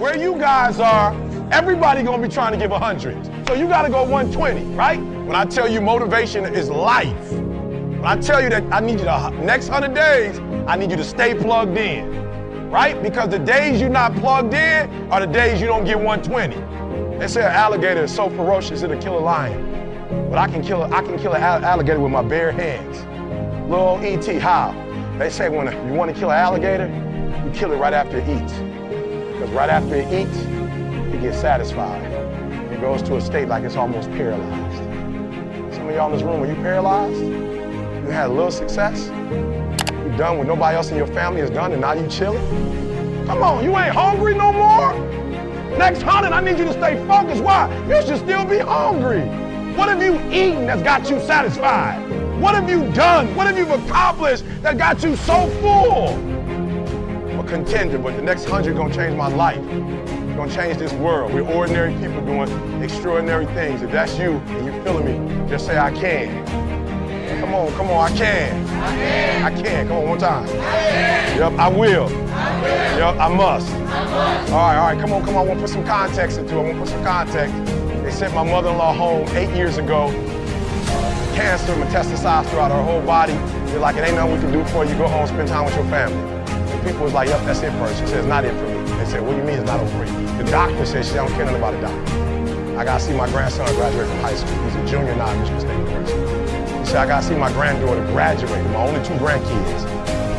where you guys are, everybody gonna be trying to give 100. So you gotta go 120, right? When I tell you motivation is life, when I tell you that I need you to, next 100 days, I need you to stay plugged in, right? Because the days you're not plugged in are the days you don't get 120. They say an alligator is so ferocious it'll kill a lion. But I can kill, I can kill an alligator with my bare hands. Little E.T., how? They say when you want to kill an alligator, you kill it right after it eats. Because right after it eats, it gets satisfied. It goes to a state like it's almost paralyzed. Some of y'all in this room, are you paralyzed? You had a little success? You done what nobody else in your family has done and now you chilling? Come on, you ain't hungry no more? Next hundred, I need you to stay focused. Why? You should still be hungry. What have you eaten that's got you satisfied? What have you done? What have you accomplished that got you so full? Contender, but the next hundred gonna change my life. Gonna change this world. We're ordinary people doing extraordinary things. If that's you and you feeling me, just say I can. Come on, come on, I can. I can. I can. Come on, one time. I yep, I will. I will. Yep, I must. I must. All right, all right, come on, come on. I want to put some context into it. I want to put some context. They sent my mother-in-law home eight years ago cancer metastasized throughout her whole body. You're like, it ain't nothing we can do for you. Go home, spend time with your family. People was like, yep, that's it for her. She said, it's not it for me. They said, what do you mean it's not over for you? The doctor said she don't care nothing about a doctor. I gotta see my grandson graduate from high school. He's a junior now at Michigan State University. He said, I gotta see my granddaughter graduate, my only two grandkids.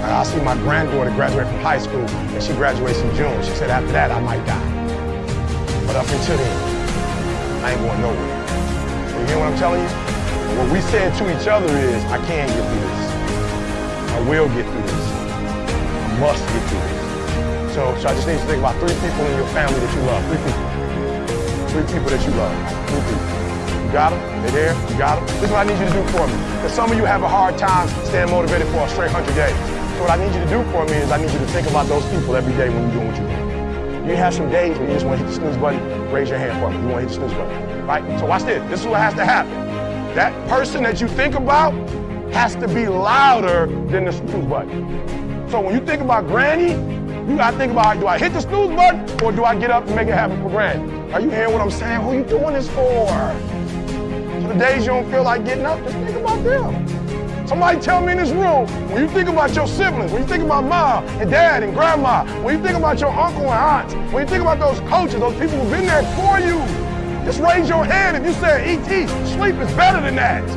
I gotta see my granddaughter graduate from high school, and she graduates in June. She said, after that, I might die. But up until then, I ain't going nowhere. You hear what I'm telling you? What we said to each other is, I can get through this. I will get through this. Must get through this. So, so I just need you to think about three people in your family that you love. Three people. Three people that you love. Three people. You got them? They're there? You got them? This is what I need you to do for me. Because some of you have a hard time staying motivated for a straight 100 days. So what I need you to do for me is I need you to think about those people every day when you're doing what you're doing. You have some days when you just want to hit the snooze button, raise your hand for me. You want to hit the snooze button, right? So watch this. This is what has to happen. That person that you think about has to be louder than the snooze button. So when you think about granny, you gotta think about, do I hit the snooze button or do I get up and make it happen for granny? Are you hearing what I'm saying? Who you doing this for? So the days you don't feel like getting up, just think about them. Somebody tell me in this room, when you think about your siblings, when you think about mom and dad and grandma, when you think about your uncle and aunts, when you think about those coaches, those people who've been there for you, just raise your hand if you said, E.T., sleep is better than that.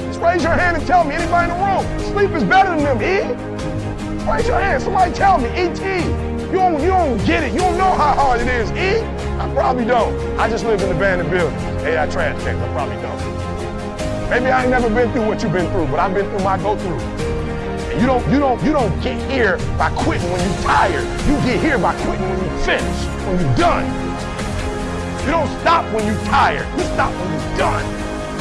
Just raise your hand and tell me, anybody in the room, sleep is better than them, E? Raise your hand, somebody tell me, E.T., you don't, you don't get it. You don't know how hard it is, E? I probably don't. I just live in the abandoned building. Hey, I trash cans, I probably don't. Maybe I ain't never been through what you've been through, but I've been through my go-through. And You don't, you don't, you don't get here by quitting when you're tired. You get here by quitting when you finish, when you're done. You don't stop when you're tired. You stop when you're done.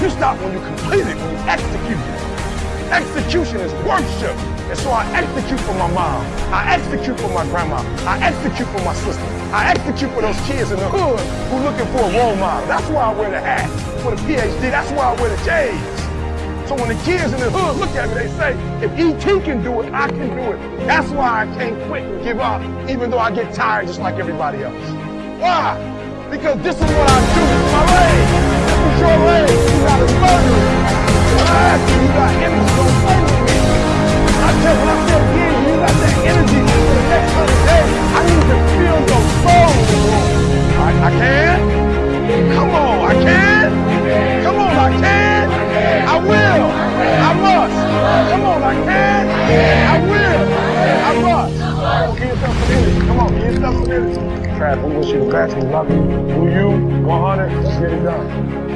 You stop when you complete it, when you execute it. Execution is worship. And so I execute for my mom. I execute for my grandma. I execute for my sister. I execute for those kids in the hood who looking for a role model. That's why I wear the hat. For the PhD, that's why I wear the J's. So when the kids in the hood look at me, they say, if E.T. can do it, I can do it. That's why I can't quit and give up, even though I get tired just like everybody else. Why? because this is what I do. Is my lane. This is your lane. You got to murder it. When I ask you, you got Tell when I tell you, you got that energy for the next 100 days. I need to feel your soul. I, I can? Come on, I can? Come on, I can? I will. I must. Come on, I can? I will. I must. Give yourself some energy. Come on, give yourself some energy. Trav, we wish you the best. We love you. Do you, 100, get it done.